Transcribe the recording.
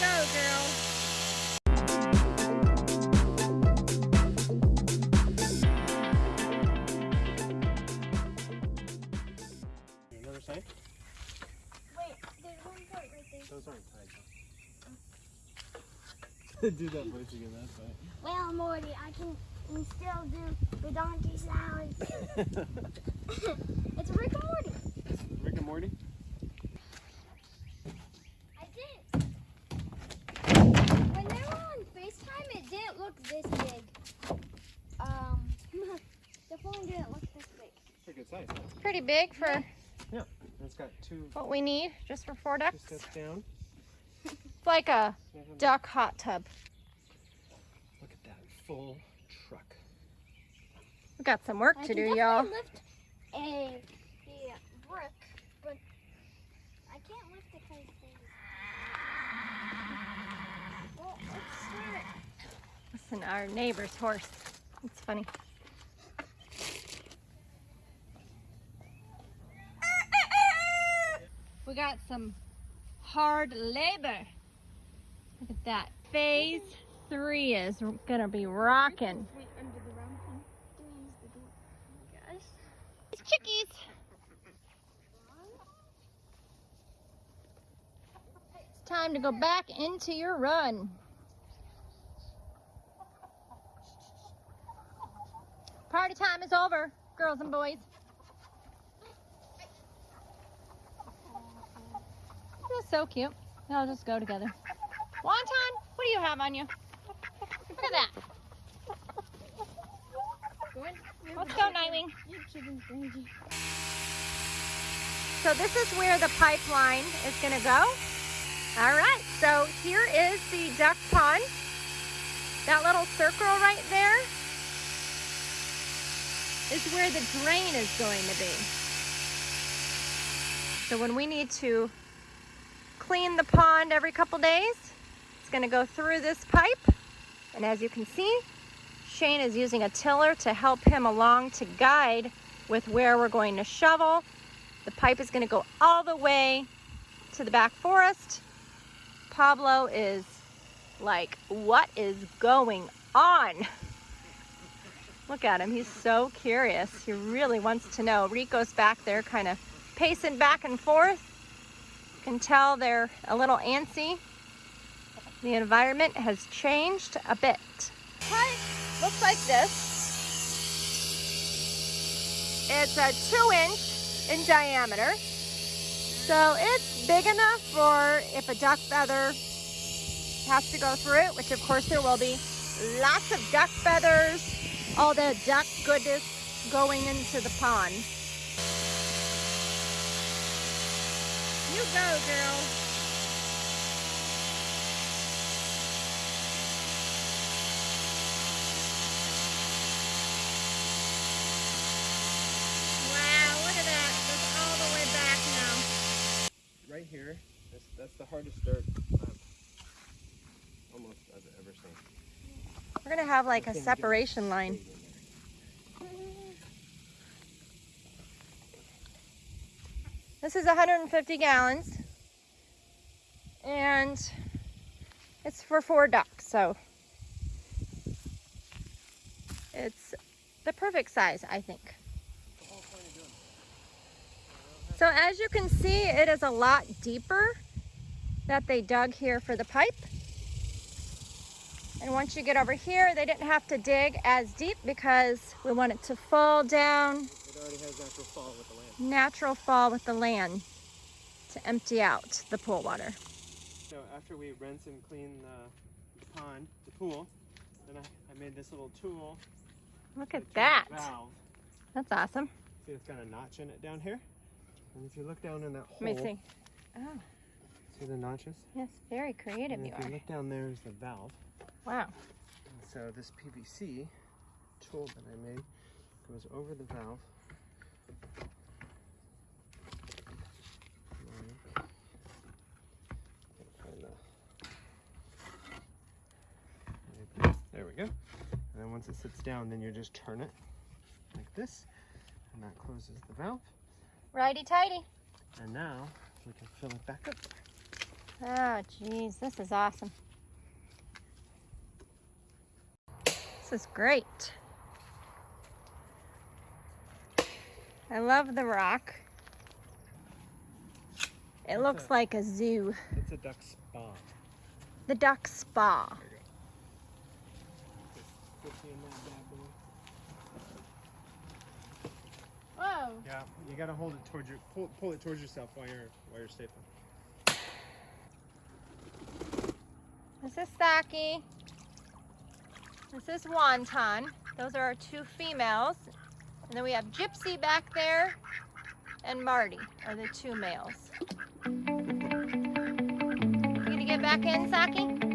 go, girl. Another side? Wait, there's one part right there. Those aren't tied though. do that voice again, that's fine. Well, Morty, I can still do the donkey salad. it's Rick and Morty. Rick and Morty? I did. When they were on FaceTime, it didn't look this big. Um, the phone didn't look this big. Pretty good size. Pretty big for Yeah. It's got two, what we need, just for four two ducks. steps down. It's like a duck hot tub. Look at that full truck. We got some work I to do, y'all. definitely lift a, a brick, but I can't lift it because Well, let's start. Listen, our neighbor's horse. It's funny. We got some hard labor. Look at that. Phase three is gonna be rocking. It's chickies. It's time to go back into your run. Party time is over, girls and boys. That's so cute. They'll just go together. Wonton, what do you have on you? Look at that. Let's go, Nightwing. So this is where the pipeline is going to go. All right, so here is the duck pond. That little circle right there is where the drain is going to be. So when we need to clean the pond every couple days, it's going to go through this pipe. And as you can see, Shane is using a tiller to help him along to guide with where we're going to shovel. The pipe is going to go all the way to the back forest. Pablo is like, what is going on? Look at him, he's so curious. He really wants to know. Rico's back there kind of pacing back and forth. You can tell they're a little antsy. The environment has changed a bit. Pipe looks like this. It's a two inch in diameter. So it's big enough for if a duck feather has to go through it, which of course there will be. Lots of duck feathers, all the duck goodness going into the pond. You go, girl. Wow, look at that. All the way back now. Right here, that's, that's the hardest dirt I've almost I've ever seen. We're gonna have like a separation line. This is 150 gallons. And it's for four ducks, so it's the perfect size, I think. So as you can see, it is a lot deeper that they dug here for the pipe. And once you get over here, they didn't have to dig as deep because we want it to fall down It already has natural fall with the land. natural fall with the land to empty out the pool water. So after we rinse and clean the, the pond, the pool, then I, I made this little tool. Look at that. Valve. That's awesome. See, it's got a notch in it down here. And if you look down in that hole, Let me see. Oh, see the notches? yes, very creative And you if you look down there is the valve. Wow. And so this PVC tool that I made goes over the valve. There we go. And then once it sits down, then you just turn it like this, and that closes the valve. Righty tighty. And now we can fill it back up. Oh, geez, this is awesome. This is great. I love the rock. It looks like a zoo. It's a duck spa. The duck spa. There you go. Just sit in that bad boy. Whoa. Yeah, you gotta hold it towards your pull, pull it towards yourself while you're while you're stapling. This is Saki. This is Wonton. Those are our two females. And then we have Gypsy back there and Marty are the two males. You gonna get back in, Saki?